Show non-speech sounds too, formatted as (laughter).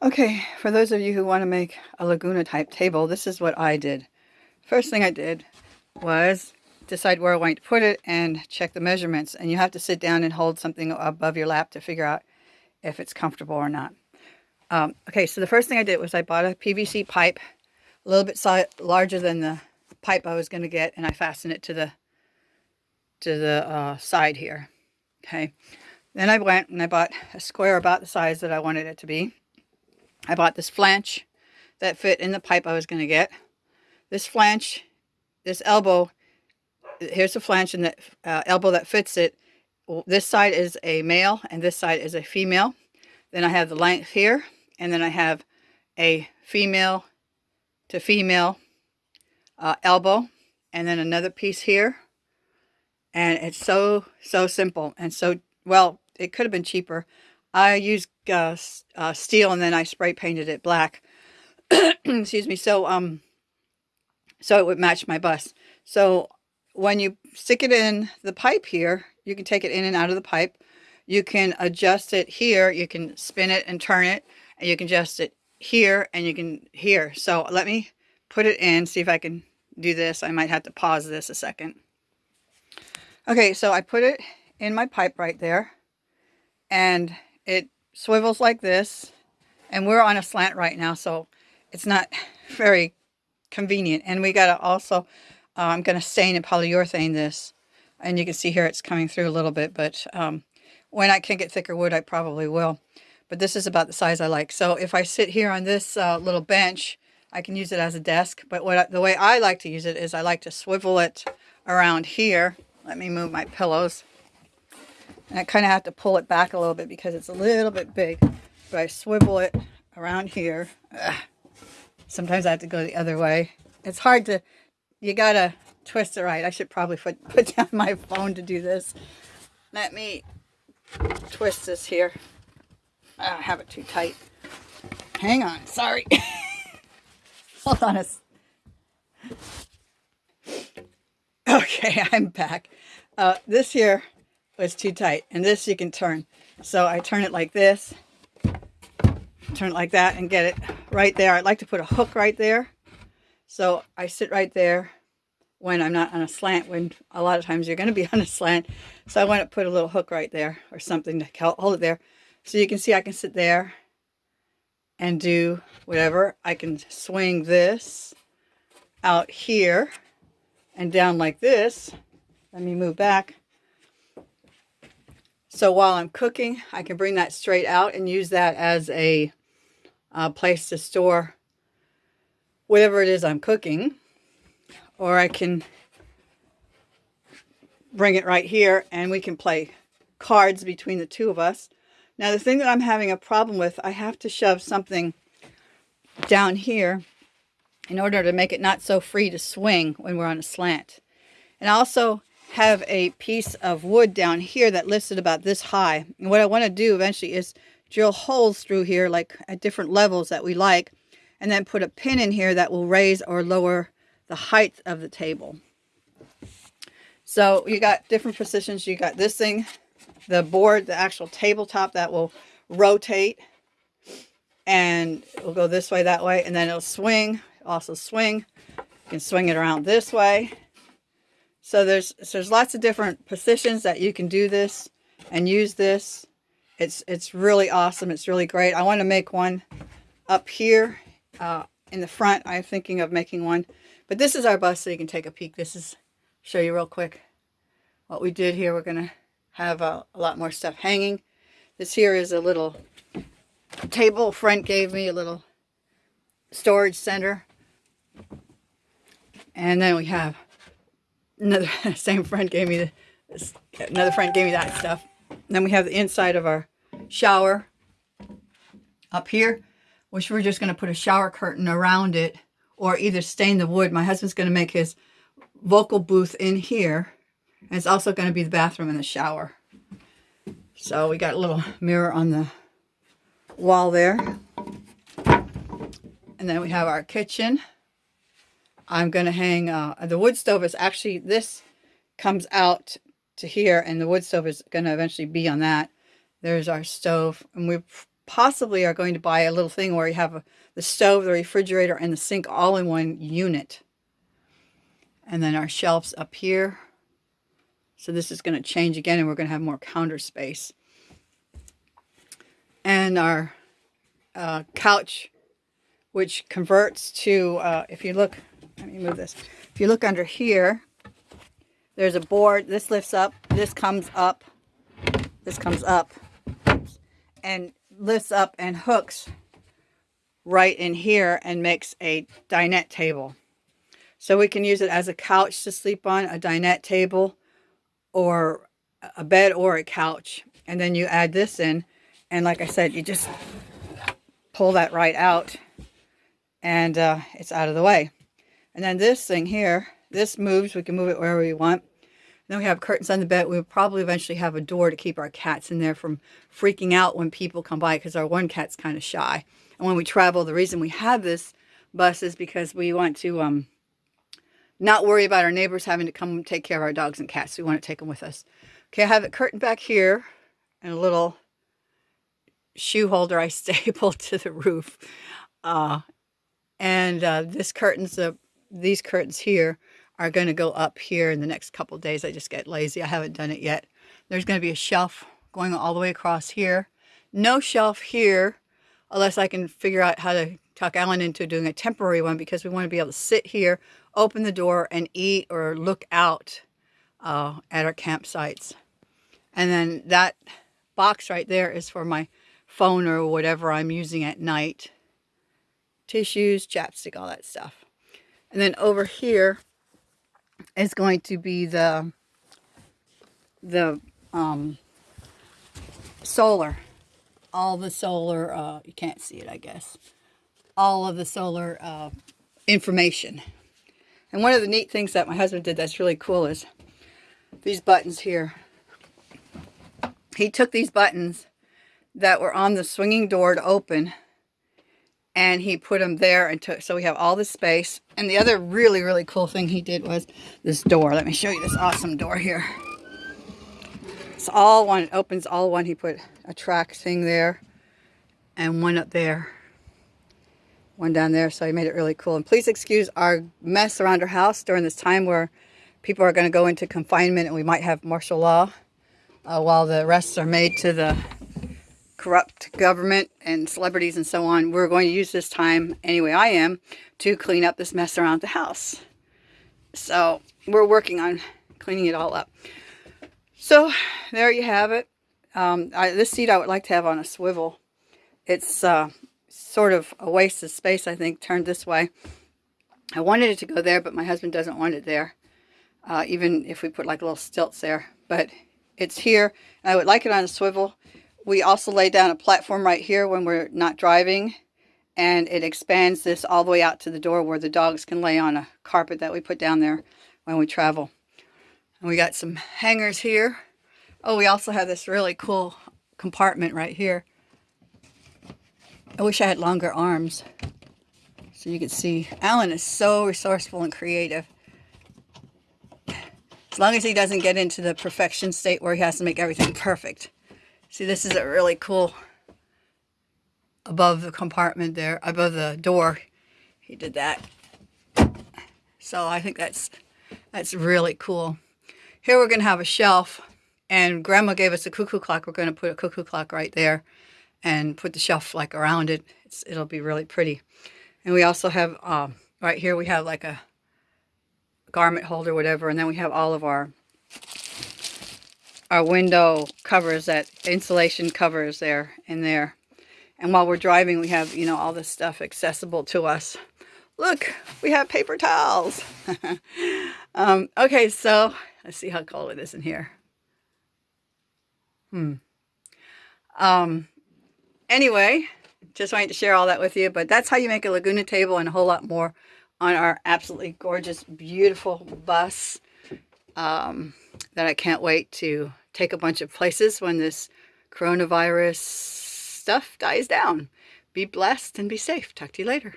Okay, for those of you who want to make a Laguna type table, this is what I did. First thing I did was decide where I want to put it and check the measurements. And you have to sit down and hold something above your lap to figure out if it's comfortable or not. Um, okay, so the first thing I did was I bought a PVC pipe, a little bit larger than the pipe I was going to get, and I fastened it to the to the uh, side here. Okay, then I went and I bought a square about the size that I wanted it to be. I bought this flange that fit in the pipe I was going to get. This flange, this elbow, here's the flange and the uh, elbow that fits it. This side is a male and this side is a female. Then I have the length here and then I have a female to female uh, elbow and then another piece here and it's so so simple and so well it could have been cheaper I used uh, uh, steel and then I spray painted it black. (clears throat) Excuse me. So um so it would match my bus. So when you stick it in the pipe here you can take it in and out of the pipe. You can adjust it here. You can spin it and turn it. And you can adjust it here and you can here. So let me put it in, see if I can do this. I might have to pause this a second. Okay, so I put it in my pipe right there. And it swivels like this and we're on a slant right now so it's not (laughs) very convenient and we got to also uh, I'm going to stain and polyurethane this and you can see here it's coming through a little bit but um, when I can get thicker wood I probably will but this is about the size I like. So if I sit here on this uh, little bench, I can use it as a desk. But what I, the way I like to use it is I like to swivel it around here. Let me move my pillows. And I kind of have to pull it back a little bit because it's a little bit big. But I swivel it around here. Ugh. Sometimes I have to go the other way. It's hard to, you got to twist it right. I should probably put, (laughs) put down my phone to do this. Let me twist this here. I don't have it too tight. Hang on, sorry. (laughs) Hold on a Okay, (laughs) I'm back. Uh, this here Oh, was too tight, and this you can turn. So I turn it like this, turn it like that, and get it right there. I'd like to put a hook right there. So I sit right there when I'm not on a slant, when a lot of times you're going to be (laughs) on a slant. So I want to put a little hook right there or something to hold it there. So you can see I can sit there and do whatever. I can swing this out here and down like this. Let me move back. So while I'm cooking, I can bring that straight out and use that as a uh, place to store whatever it is I'm cooking. Or I can bring it right here and we can play cards between the two of us. Now the thing that I'm having a problem with, I have to shove something down here in order to make it not so free to swing when we're on a slant. And also have a piece of wood down here that it about this high. And what I want to do eventually is drill holes through here like at different levels that we like and then put a pin in here that will raise or lower the height of the table. So you got different positions. You got this thing the board, the actual tabletop that will rotate and it'll go this way, that way, and then it'll swing, also swing. You can swing it around this way. So there's, so there's lots of different positions that you can do this and use this. It's, it's really awesome. It's really great. I want to make one up here uh, in the front. I'm thinking of making one. But this is our bus, so you can take a peek. This is, show you real quick what we did here. We're going to have a, a lot more stuff hanging. This here is a little table. Friend gave me a little storage center. And then we have another, (laughs) same friend gave me this, another friend gave me that stuff. Then we have the inside of our shower up here, which we're just going to put a shower curtain around it or either stain the wood. My husband's going to make his vocal booth in here and it's also going to be the bathroom and the shower. So we got a little mirror on the wall there. And then we have our kitchen. I'm going to hang, uh, the wood stove is actually, this comes out to here and the wood stove is going to eventually be on that. There's our stove and we possibly are going to buy a little thing where you have a, the stove, the refrigerator, and the sink all in one unit. And then our shelves up here. So this is going to change again and we're going to have more counter space. And our uh, couch, which converts to, uh, if you look, let me move this. If you look under here, there's a board. This lifts up. This comes up. This comes up. And lifts up and hooks right in here and makes a dinette table. So we can use it as a couch to sleep on, a dinette table, or a bed or a couch. And then you add this in. And like I said, you just pull that right out and uh, it's out of the way. And then this thing here, this moves. We can move it wherever we want. Then we have curtains on the bed. We'll probably eventually have a door to keep our cats in there from freaking out when people come by because our one cat's kind of shy. And when we travel, the reason we have this bus is because we want to um, not worry about our neighbors having to come take care of our dogs and cats. We want to take them with us. Okay, I have a curtain back here and a little shoe holder I (laughs) stapled to the roof. Uh, and uh, this curtains, uh, these curtains here are going to go up here in the next couple days. I just get lazy. I haven't done it yet. There's going to be a shelf going all the way across here. No shelf here unless I can figure out how to talk Alan into doing a temporary one because we want to be able to sit here, open the door and eat or look out uh, at our campsites. And then that box right there is for my phone or whatever I'm using at night. Tissues, chapstick, all that stuff. And then over here is going to be the the um, solar. All the solar, uh, you can't see it, I guess. All of the solar uh, information. And one of the neat things that my husband did that's really cool is these buttons here. He took these buttons that were on the swinging door to open and he put them there and took so we have all the space and the other really really cool thing he did was this door. Let me show you this awesome door here. It's all one it opens all one. He put a track thing there and one up there one down there. So he made it really cool. And please excuse our mess around our house during this time where people are going to go into confinement and we might have martial law uh, while the arrests are made to the corrupt government and celebrities and so on, we're going to use this time, anyway I am, to clean up this mess around the house. So we're working on cleaning it all up. So there you have it. Um, I, this seat I would like to have on a swivel. It's uh, sort of a waste of space, I think, turned this way. I wanted it to go there, but my husband doesn't want it there. Uh, even if we put like little stilts there. But it's here. I would like it on a swivel. We also lay down a platform right here when we're not driving and it expands this all the way out to the door where the dogs can lay on a carpet that we put down there when we travel. And we got some hangers here. Oh, we also have this really cool compartment right here. I wish I had longer arms so you could see. Alan is so resourceful and creative. As long as he doesn't get into the perfection state where he has to make everything perfect. See, this is a really cool above the compartment there, above the door. He did that. So I think that's that's really cool. Here we're going to have a shelf and grandma gave us a cuckoo clock. We're going to put a cuckoo clock right there and put the shelf like around it. It's, it'll be really pretty. And we also have, um, right here we have like a garment holder, whatever. And then we have all of our our window covers, that insulation covers there in there. And while we're driving, we have, you know, all this stuff accessible to us. Look, we have paper towels. (laughs) um, okay, so let's see how cold it is in here. Hmm. Um, anyway, just wanted to share all that with you, but that's how you make a Laguna table and a whole lot more on our absolutely gorgeous, beautiful bus um, that I can't wait to take a bunch of places when this coronavirus stuff dies down. Be blessed and be safe. Talk to you later.